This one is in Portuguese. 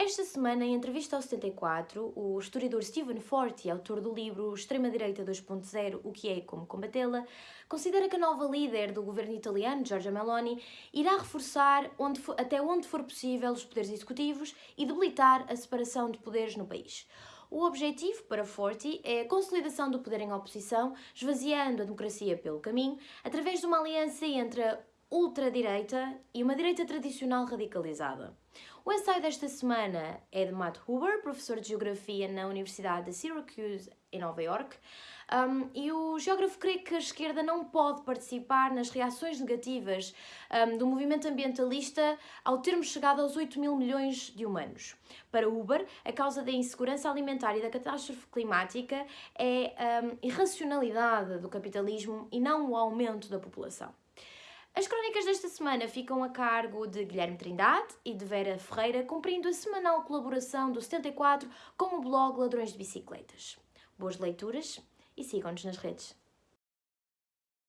Esta semana, em entrevista ao 74, o historiador Stephen Forti, autor do livro Extrema-Direita 2.0, O que é e como combatê-la, considera que a nova líder do governo italiano, Giorgia Meloni, irá reforçar onde for, até onde for possível os poderes executivos e debilitar a separação de poderes no país. O objetivo para Forti é a consolidação do poder em oposição, esvaziando a democracia pelo caminho, através de uma aliança entre ultradireita e uma direita tradicional radicalizada. O ensaio desta semana é de Matt Huber, professor de Geografia na Universidade de Syracuse, em Nova York, um, e o geógrafo crê que a esquerda não pode participar nas reações negativas um, do movimento ambientalista ao termos chegado aos 8 mil milhões de humanos. Para Huber, a causa da insegurança alimentar e da catástrofe climática é a um, irracionalidade do capitalismo e não o aumento da população. As crónicas desta semana ficam a cargo de Guilherme Trindade e de Vera Ferreira, cumprindo a semanal colaboração do 74 com o blog Ladrões de Bicicletas. Boas leituras e sigam-nos nas redes.